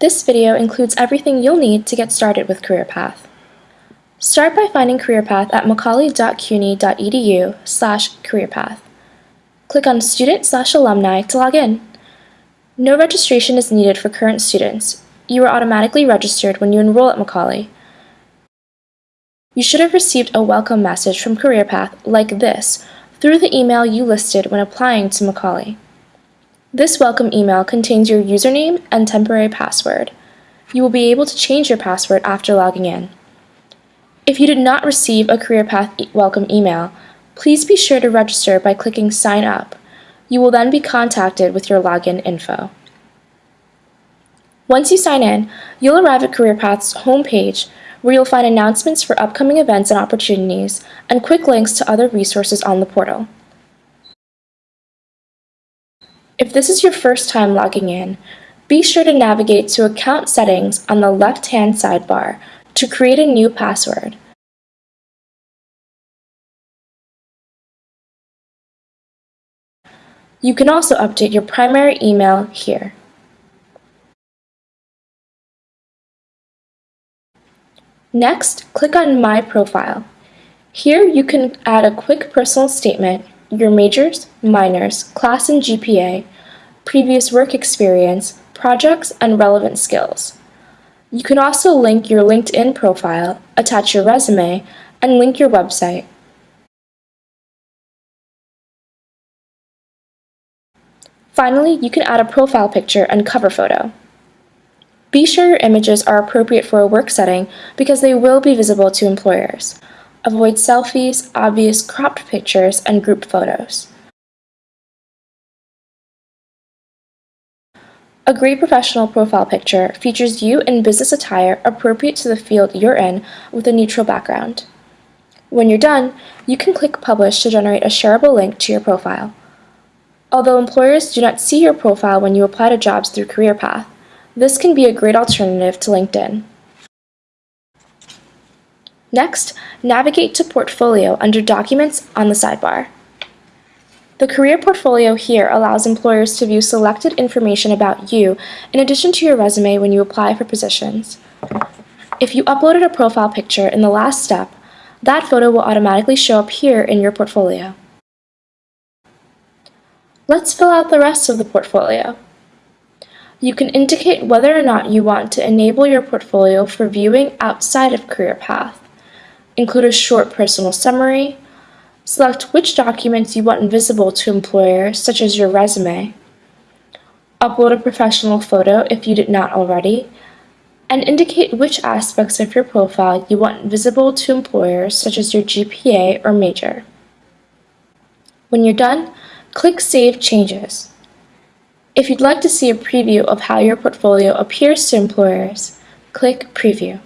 This video includes everything you'll need to get started with CareerPath. Start by finding CareerPath at macaulay.cuny.edu slash careerpath. Click on Student slash Alumni to log in. No registration is needed for current students. You are automatically registered when you enroll at Macaulay. You should have received a welcome message from CareerPath like this through the email you listed when applying to Macaulay. This welcome email contains your username and temporary password. You will be able to change your password after logging in. If you did not receive a CareerPath welcome email, please be sure to register by clicking Sign Up. You will then be contacted with your login info. Once you sign in, you'll arrive at CareerPath's homepage where you'll find announcements for upcoming events and opportunities and quick links to other resources on the portal. If this is your first time logging in, be sure to navigate to Account Settings on the left-hand sidebar to create a new password. You can also update your primary email here. Next, click on My Profile. Here you can add a quick personal statement, your majors, minors, class and GPA, previous work experience, projects, and relevant skills. You can also link your LinkedIn profile, attach your resume, and link your website. Finally, you can add a profile picture and cover photo. Be sure your images are appropriate for a work setting because they will be visible to employers. Avoid selfies, obvious cropped pictures, and group photos. A great professional profile picture features you in business attire appropriate to the field you're in with a neutral background. When you're done, you can click Publish to generate a shareable link to your profile. Although employers do not see your profile when you apply to jobs through CareerPath, this can be a great alternative to LinkedIn. Next, navigate to Portfolio under Documents on the sidebar. The Career Portfolio here allows employers to view selected information about you in addition to your resume when you apply for positions. If you uploaded a profile picture in the last step, that photo will automatically show up here in your portfolio. Let's fill out the rest of the portfolio. You can indicate whether or not you want to enable your portfolio for viewing outside of CareerPath. Include a short personal summary. Select which documents you want visible to employers, such as your resume. Upload a professional photo if you did not already. And indicate which aspects of your profile you want visible to employers, such as your GPA or major. When you're done, click Save Changes. If you'd like to see a preview of how your portfolio appears to employers, click Preview.